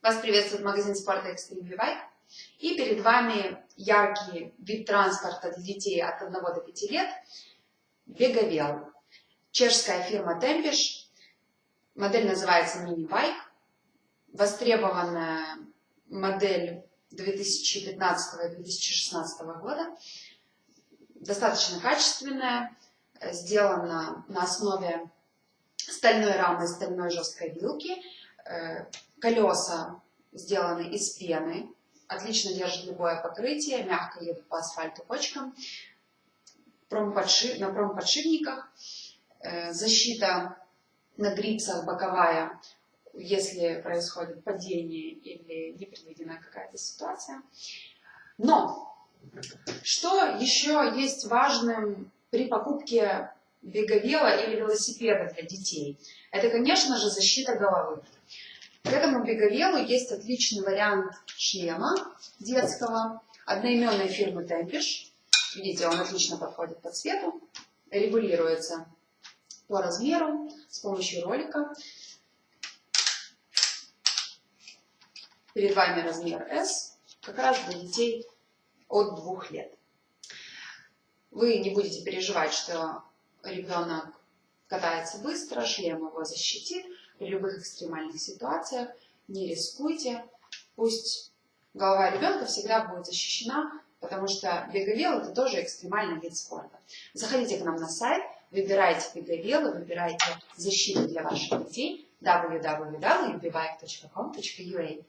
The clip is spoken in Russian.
Вас приветствует магазин спорта Extreme Bike. И перед вами яркий вид транспорта для детей от 1 до 5 лет – Беговел. Чешская фирма Tempish. Модель называется мини-байк. Востребованная модель 2015-2016 года. Достаточно качественная, сделана на основе стальной рамы, стальной жесткой вилки. Э, колеса сделаны из пены, отлично держат любое покрытие, мягко едут по асфальту кочкам. Промподши... На промподшипниках э, защита на грипсах боковая, если происходит падение или непредвиденная какая-то ситуация. Но что еще есть важным при покупке беговела или велосипеда для детей? Это, конечно же, защита головы. К этому беговелу есть отличный вариант шлема детского одноименной фирмы Tempish. Видите, он отлично подходит по цвету, регулируется по размеру с помощью ролика. Перед вами размер S, как раз для детей от двух лет. Вы не будете переживать, что ребенок катается быстро, шлем его защитит. При любых экстремальных ситуациях не рискуйте. Пусть голова ребенка всегда будет защищена, потому что беговел это тоже экстремальный вид спорта. Заходите к нам на сайт, выбирайте беговелы, выбирайте защиту для ваших детей www.bebike.com.ua